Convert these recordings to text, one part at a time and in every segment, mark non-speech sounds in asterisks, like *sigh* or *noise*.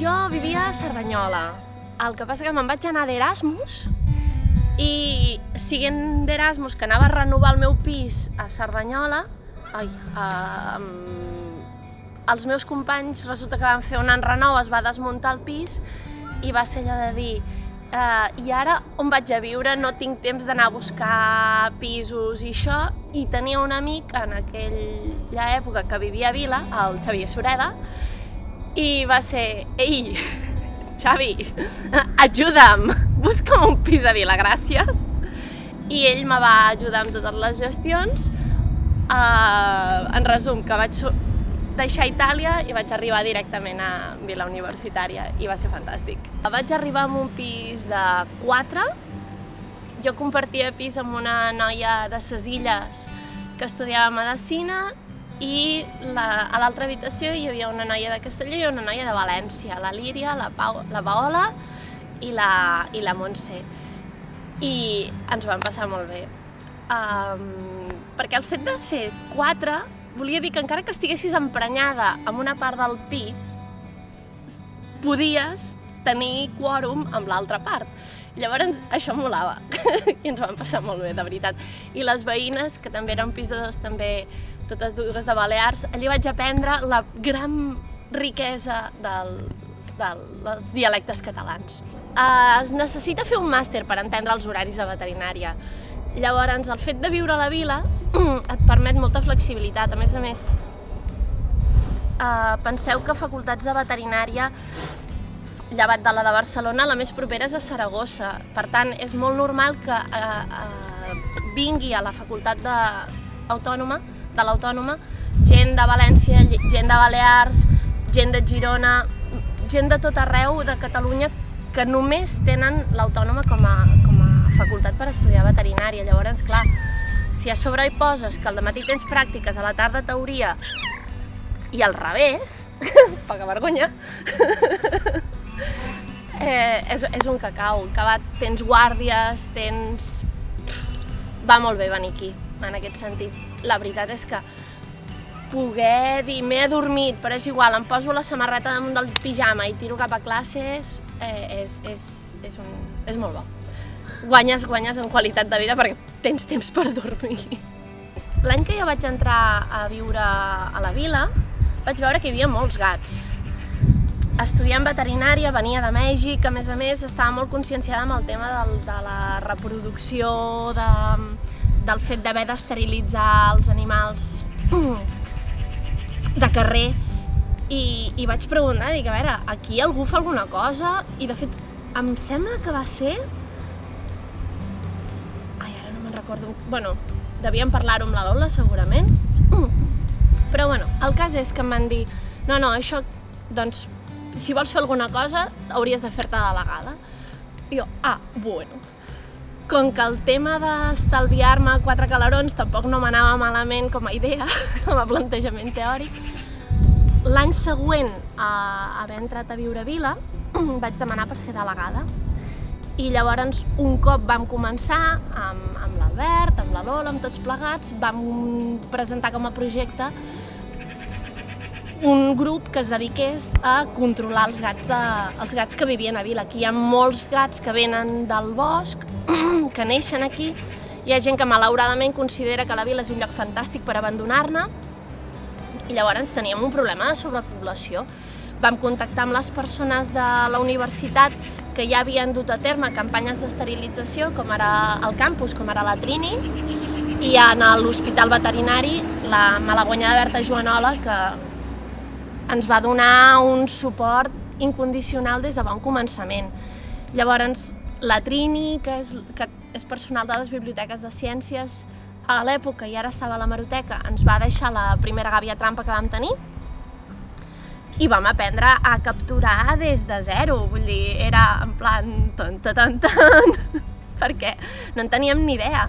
jo vivia a Cerdanyola. El que passa que me'n vaig anar d'Erasmus i siguent d'Erasmus, que anava a renovar el meu pis a Cerdanyola, ai, uh, els meus companys resulta que van fer un enrenou, es va desmuntar el pis i va ser allò de dir uh, i ara on vaig a viure? No tinc temps d'anar a buscar pisos i això i tenia un amic en aquella època que vivia a Vila, el Xavier Sureda, i va ser, ei, Xavi, ajuda'm, busca'm un pis a Vila, gràcies. I ell me va ajudar amb totes les gestions. Uh, en resum, que vaig deixar Itàlia i vaig arribar directament a Vila Universitària i va ser fantàstic. Vaig arribar en un pis de 4, jo compartia pis amb una noia de ses illes que estudiava Medicina i la, a l'altra habitació hi havia una noia de Castelló i una noia de València, la Líria, la, Pau, la Paola i la, i la Montse. I ens vam passar molt bé. Um, perquè el fet de ser quatre volia dir que encara que estiguessis emprenyada amb una part del pis, podies tenir quòrum amb l'altra part. Llavors, això molava *laughs* i ens vam passar molt bé, de veritat. I les veïnes, que també eren un pis de dos, també totes dues de Balears, allí vaig aprendre la gran riquesa del, dels dialectes catalans. Es necessita fer un màster per entendre els horaris de veterinària. Llavors, el fet de viure a la vila *clears throat* et permet molta flexibilitat. A més a més, uh, penseu que facultats de veterinària llevat de la de Barcelona, la més propera és a Saragossa. Per tant, és molt normal que eh, eh, vingui a la facultat de, autònoma, de l'Autònoma gent de València, gent de Balears, gent de Girona, gent de tot arreu de Catalunya que només tenen l'Autònoma com, a, com a facultat per estudiar veterinària. Llavors, clar, si a sobre hi poses que al matí tens pràctiques, a la tarda teoria, i al revés, *laughs* poca vergonya, *laughs* eh, és, és un cacau. Acabat, tens guàrdies, tens... Va molt bé venir aquí, en aquest sentit. La veritat és que poder dir m'he adormit, però és igual, em poso la samarreta damunt del pijama i tiro cap a classes, eh, és, és, és, un, és molt bo guanyes, guanyes en qualitat de vida perquè tens temps per dormir. L'any que jo vaig entrar a viure a la vila, vaig veure que hi havia molts gats. Estudiant veterinària, venia de Mèxic, a més a més estava molt conscienciada amb el tema del, de la reproducció, de, del fet d'haver d'esterilitzar els animals de carrer i, i vaig preguntar, dic, a veure, aquí algú fa alguna cosa? I de fet, em sembla que va ser recordo... Bueno, devíem parlar-ho amb la Lola, segurament. Però bueno, el cas és que em van dir no, no, això, doncs, si vols fer alguna cosa, hauries de fer-te delegada. I jo, ah, bueno. Com que el tema d'estalviar-me quatre calarons tampoc no m'anava malament com a idea, *laughs* com a plantejament teòric, l'any següent a haver entrat a viure a Vila, *clears throat* vaig demanar per ser delegada i llavors un cop vam començar amb, amb l'Albert, amb la Lola, amb tots plegats, vam presentar com a projecte un grup que es dediqués a controlar els gats, de, els gats que vivien a Vila. Aquí hi ha molts gats que venen del bosc, *clears throat* que neixen aquí, hi ha gent que malauradament considera que la vila és un lloc fantàstic per abandonar-ne i llavors teníem un problema de sobrepoblació. Vam contactar amb les persones de la universitat que ja havien dut a terme campanyes d'esterilització, com ara al campus, com ara la Trini, i en l'Hospital Veterinari, la malaguanyada Berta Joanola, que ens va donar un suport incondicional des de bon començament. Llavors, la Trini, que és, que és personal de les biblioteques de ciències a l'època i ara estava a la Maroteca, ens va deixar la primera gàbia trampa que vam tenir, i vam aprendre a capturar des de zero, vull dir, era en plan ton, ton, ton, ton, *laughs* perquè no en teníem ni idea.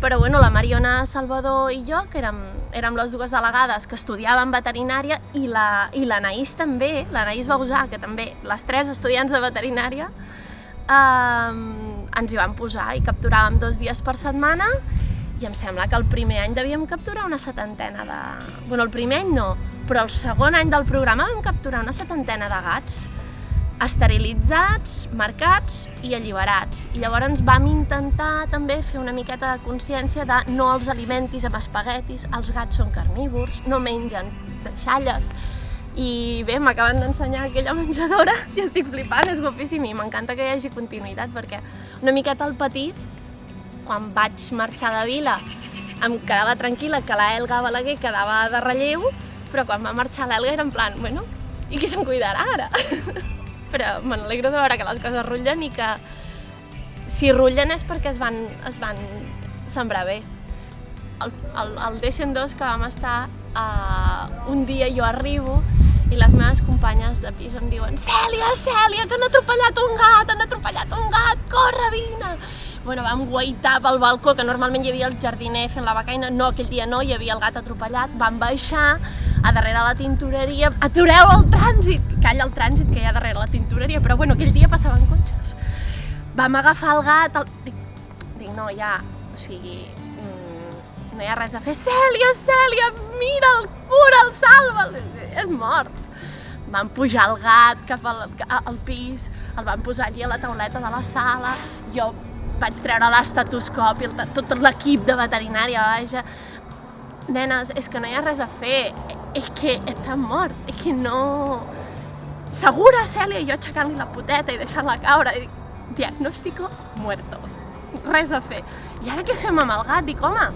Però bueno, la Mariona Salvador i jo, que érem, érem les dues delegades que estudiàvem veterinària, i la, i la Naís també, la Naís Bausà, que també, les tres estudiants de veterinària, eh, ens hi vam posar i capturàvem dos dies per setmana i em sembla que el primer any devíem capturar una setantena de... Bueno, el primer any no, però el segon any del programa vam capturar una setantena de gats esterilitzats, marcats i alliberats. I llavors vam intentar també fer una miqueta de consciència de no els alimentis amb espaguetis, els gats són carnívors, no mengen deixalles. I bé, m'acaben d'ensenyar aquella *laughs* menjadora i estic flipant, és guapíssim i m'encanta que hi hagi continuïtat perquè una miqueta al petit, quan vaig marxar de vila, em quedava tranquil·la que la Elga Balaguer quedava de relleu, però quan va marxar l'Elga era en plan, bueno, i qui se'n cuidarà ara? *laughs* però me n'alegro de veure que les coses rutllen i que si rutllen és perquè es van, es van sembrar bé. El, el, el D102 que vam estar, uh, un dia jo arribo i les meves companyes de pis em diuen Cèlia, Cèlia, que han atropellat un gat, han atropellat un gat, corre, vine! Bueno, vam guaitar pel balcó, que normalment hi havia el jardiner fent la becaina, no, aquell dia no, hi havia el gat atropellat, vam baixar a darrere la tintoreria, atureu el trànsit, calla el trànsit que hi ha darrere la tintoreria, però bueno, aquell dia passaven cotxes. Vam agafar el gat, el... Dic, dic, no, ja, o sigui, no hi ha res a fer, Cèlia, Cèlia, mira'l, cura'l, salva'l, és mort. Vam pujar el gat cap al, al pis, el vam posar allí a la tauleta de la sala, jo vaig treure l'estatoscopi, tot l'equip de veterinària, vaja. Nenes, és que no hi ha res a fer, és que està mort, és que no... Segura, Cèlia, jo aixecant-li la poteta i deixant-la caure, i dic, diagnòstico muerto, res a fer. I ara què fem amb el gat? Dic, home,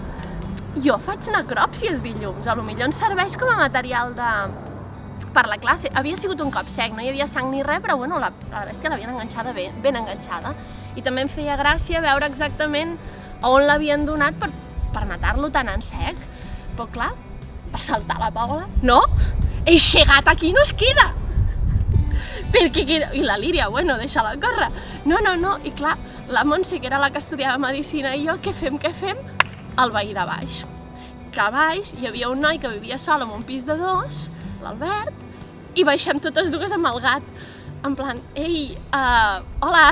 jo faig necròpsies dilluns, a lo millor ens serveix com a material de, per la classe. Havia sigut un cop sec, no hi havia sang ni res, però bueno, la, la bèstia l'havien enganxada ben, ben enganxada i també em feia gràcia veure exactament on l'havien donat per, per matar-lo tan en sec. Però clar, va saltar la Paula. No, eixe gat aquí no es queda. Perquè. I la Líria, bueno, deixa-la córrer. No, no, no, i clar, la Montse, que era la que estudiava Medicina, i jo, què fem, què fem? El veí de baix. Que a baix hi havia un noi que vivia sol en un pis de dos, l'Albert, i baixem totes dues amb el gat. En plan, ei, uh, hola,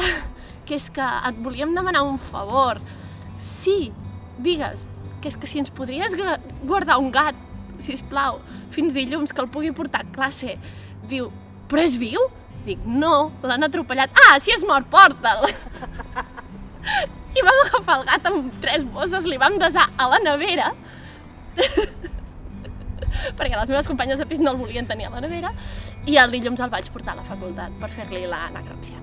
que és que et volíem demanar un favor. Sí, digues, que és que si ens podries guardar un gat, si us plau, fins dilluns, que el pugui portar a classe. Diu, però és viu? Dic, no, l'han atropellat. Ah, si és mort, porta'l! *laughs* I vam agafar el gat amb tres bosses, li vam desar a la nevera, *laughs* perquè les meves companyes de pis no el volien tenir a la nevera, i el dilluns el vaig portar a la facultat per fer-li la necròpsia.